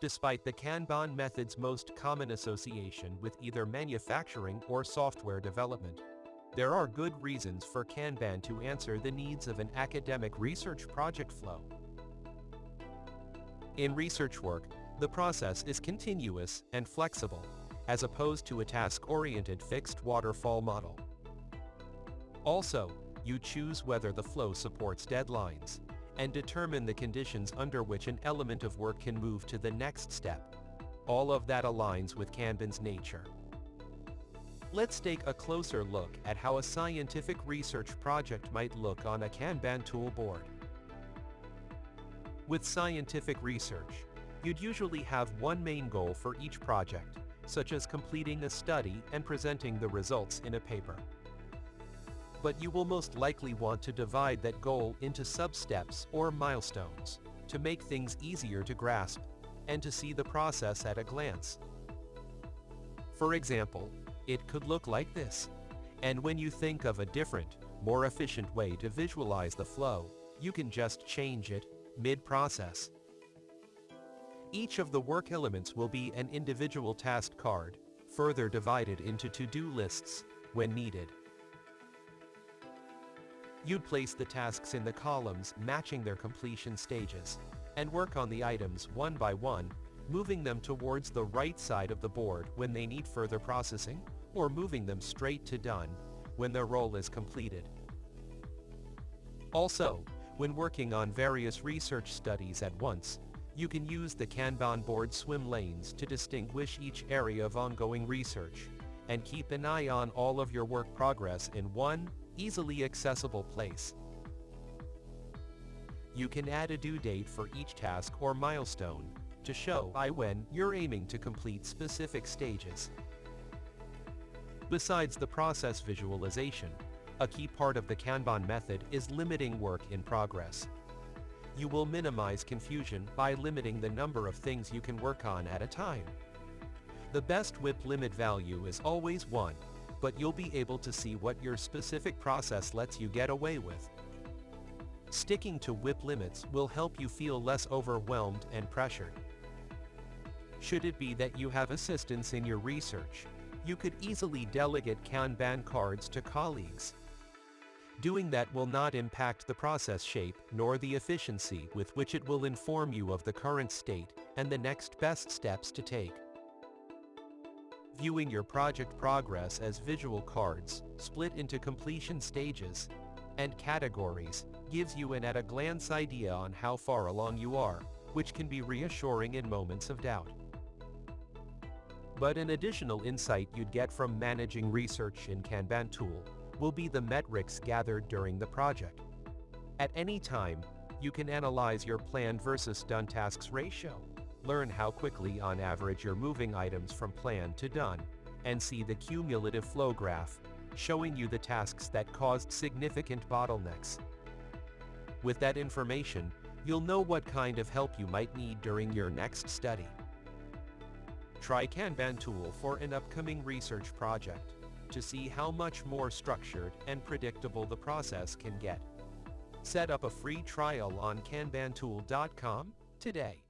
despite the Kanban method's most common association with either manufacturing or software development. There are good reasons for Kanban to answer the needs of an academic research project flow. In research work, the process is continuous and flexible, as opposed to a task-oriented fixed waterfall model. Also, you choose whether the flow supports deadlines, and determine the conditions under which an element of work can move to the next step. All of that aligns with Kanban's nature. Let's take a closer look at how a scientific research project might look on a Kanban tool board. With scientific research, you'd usually have one main goal for each project, such as completing a study and presenting the results in a paper but you will most likely want to divide that goal into sub-steps or milestones to make things easier to grasp and to see the process at a glance. For example, it could look like this. And when you think of a different, more efficient way to visualize the flow, you can just change it mid-process. Each of the work elements will be an individual task card, further divided into to-do lists when needed. You'd place the tasks in the columns matching their completion stages, and work on the items one by one, moving them towards the right side of the board when they need further processing, or moving them straight to done when their role is completed. Also, when working on various research studies at once, you can use the Kanban board swim lanes to distinguish each area of ongoing research, and keep an eye on all of your work progress in one, easily accessible place. You can add a due date for each task or milestone to show by when you're aiming to complete specific stages. Besides the process visualization, a key part of the Kanban method is limiting work in progress. You will minimize confusion by limiting the number of things you can work on at a time. The best WIP limit value is always 1, but you'll be able to see what your specific process lets you get away with. Sticking to WIP limits will help you feel less overwhelmed and pressured. Should it be that you have assistance in your research, you could easily delegate Kanban cards to colleagues. Doing that will not impact the process shape nor the efficiency with which it will inform you of the current state and the next best steps to take. Viewing your project progress as visual cards, split into completion stages and categories, gives you an at-a-glance idea on how far along you are, which can be reassuring in moments of doubt. But an additional insight you'd get from managing research in Kanban tool will be the metrics gathered during the project. At any time, you can analyze your planned versus done tasks ratio, Learn how quickly on average you're moving items from plan to done, and see the cumulative flow graph, showing you the tasks that caused significant bottlenecks. With that information, you'll know what kind of help you might need during your next study. Try Kanban tool for an upcoming research project to see how much more structured and predictable the process can get. Set up a free trial on kanbantool.com today.